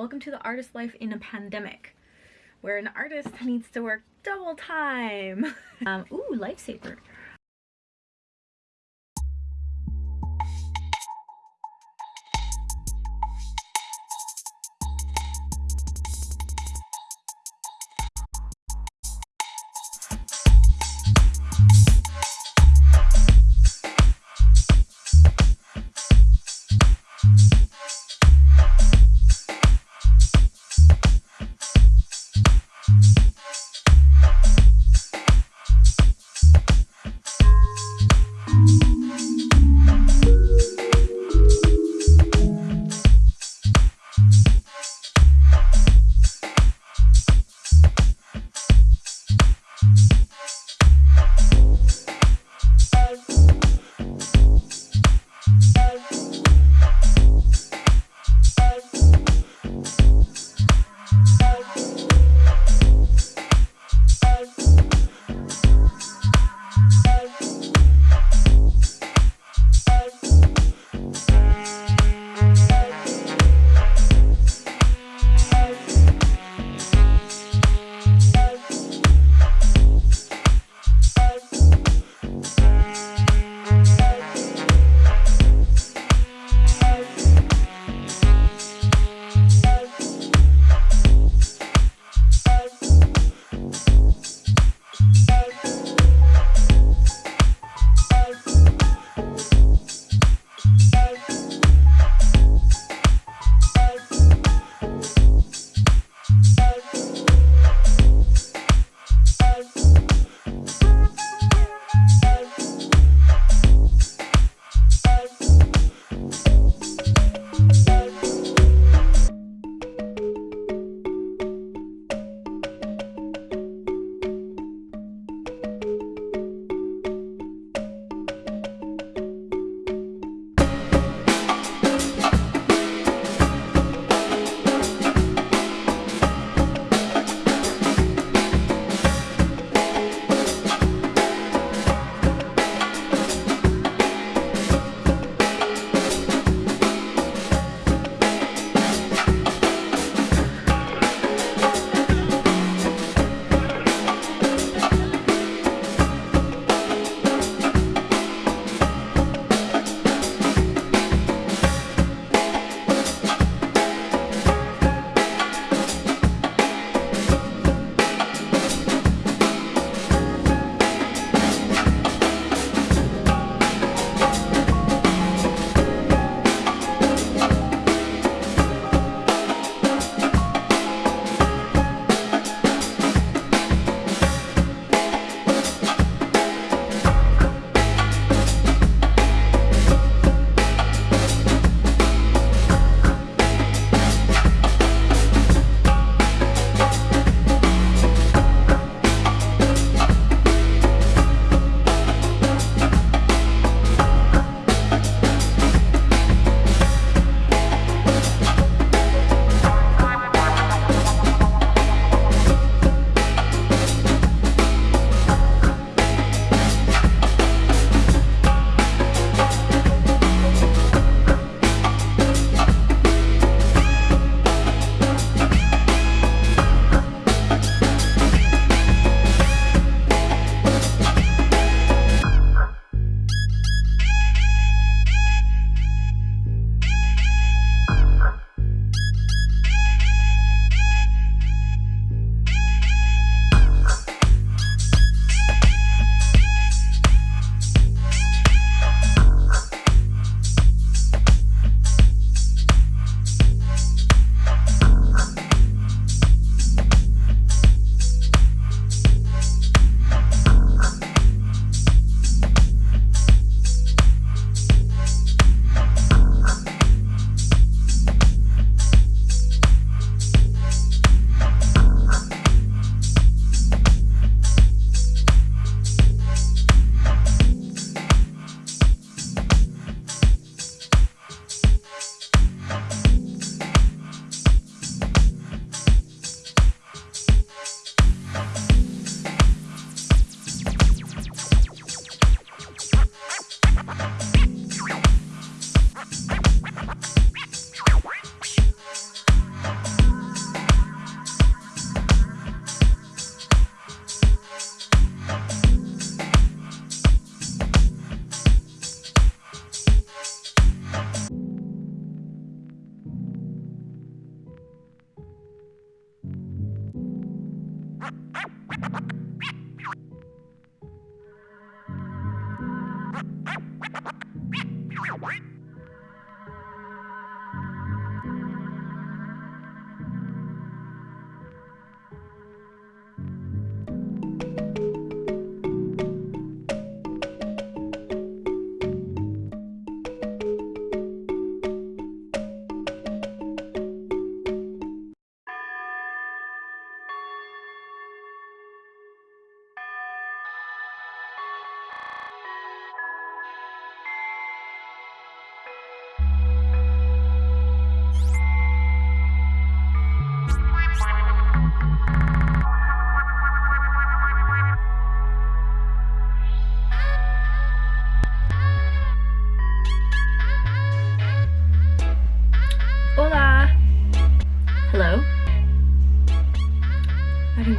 Welcome to the artist life in a pandemic, where an artist needs to work double time. um, ooh, lifesaver.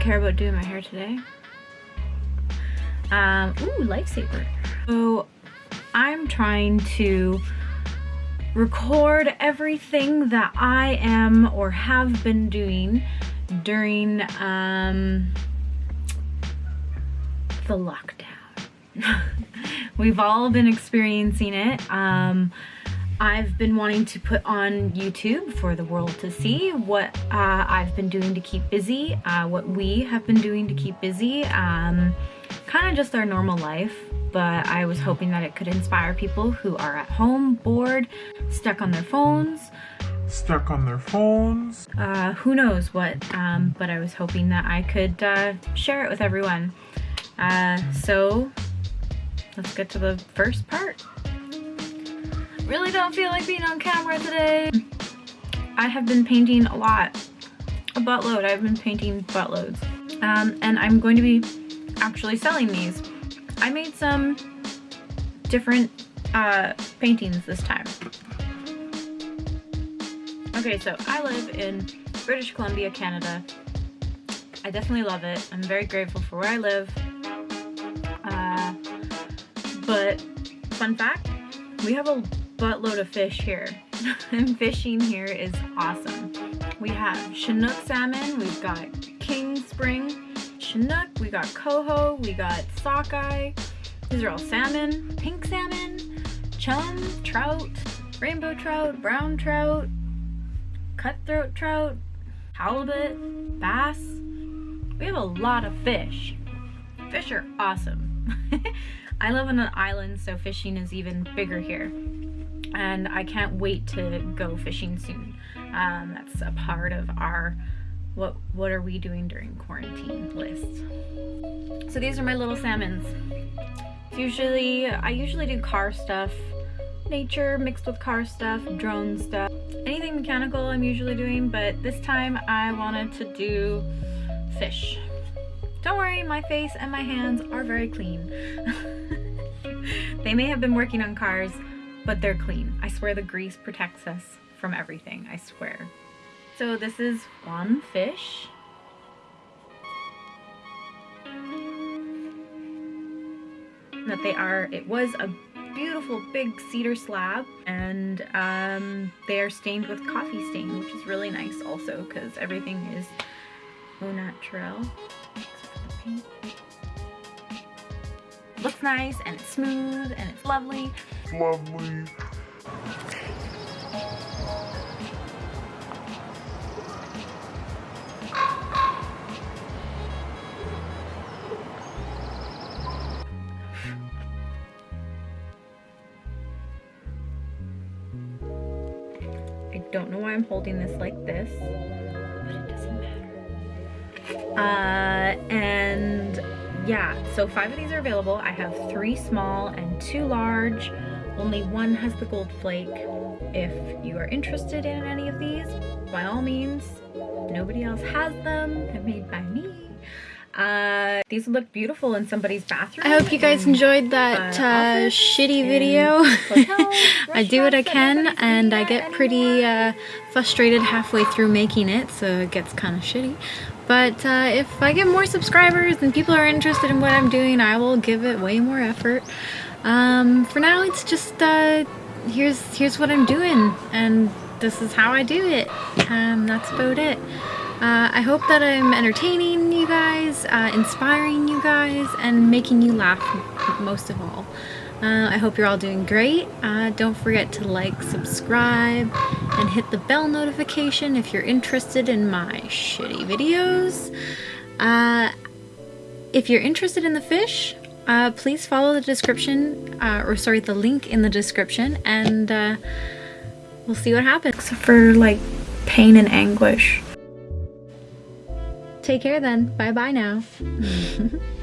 Care about doing my hair today. Um, ooh, lifesaver. So I'm trying to record everything that I am or have been doing during um, the lockdown. We've all been experiencing it. Um, I've been wanting to put on YouTube for the world to see what uh, I've been doing to keep busy, uh, what we have been doing to keep busy, um, kind of just our normal life. But I was hoping that it could inspire people who are at home, bored, stuck on their phones, stuck on their phones. Uh, who knows what, um, but I was hoping that I could uh, share it with everyone. Uh, so let's get to the first part really don't feel like being on camera today. I have been painting a lot, a buttload. I've been painting buttloads. Um, and I'm going to be actually selling these. I made some different uh, paintings this time. Okay, so I live in British Columbia, Canada. I definitely love it. I'm very grateful for where I live. Uh, but fun fact, we have a buttload of fish here. and fishing here is awesome. We have Chinook salmon, we've got King Spring Chinook, we got coho, we got sockeye. These are all salmon, pink salmon, chum, trout, rainbow trout, brown trout, cutthroat trout, halibut, bass. We have a lot of fish. Fish are awesome. I live on an island, so fishing is even bigger here and I can't wait to go fishing soon. Um, that's a part of our what what are we doing during quarantine list. So these are my little salmons. Usually, I usually do car stuff, nature mixed with car stuff, drone stuff, anything mechanical I'm usually doing, but this time I wanted to do fish. Don't worry, my face and my hands are very clean. they may have been working on cars, but they're clean. I swear the grease protects us from everything, I swear. So this is one fish. That they are, it was a beautiful big cedar slab and um, they are stained with coffee stain, which is really nice also because everything is au naturel. Looks nice and it's smooth and it's lovely lovely. I don't know why I'm holding this like this, but it doesn't matter. Uh, and yeah, so five of these are available. I have three small and two large. Only one has the gold flake. If you are interested in any of these, by all means, nobody else has them. They're made by me. Uh, these would look beautiful in somebody's bathroom. I hope you guys enjoyed that uh, uh, shitty video. I do what I can and I get pretty uh, frustrated halfway through making it so it gets kind of shitty. But uh, if I get more subscribers and people are interested in what I'm doing, I will give it way more effort. Um, for now, it's just, uh, here's, here's what I'm doing, and this is how I do it. Um, that's about it. Uh, I hope that I'm entertaining you guys, uh, inspiring you guys, and making you laugh most of all. Uh, I hope you're all doing great. Uh, don't forget to like, subscribe, and hit the bell notification if you're interested in my shitty videos. Uh, if you're interested in the fish, uh, please follow the description, uh, or sorry, the link in the description, and uh, we'll see what happens. For like pain and anguish. Take care then. Bye bye now.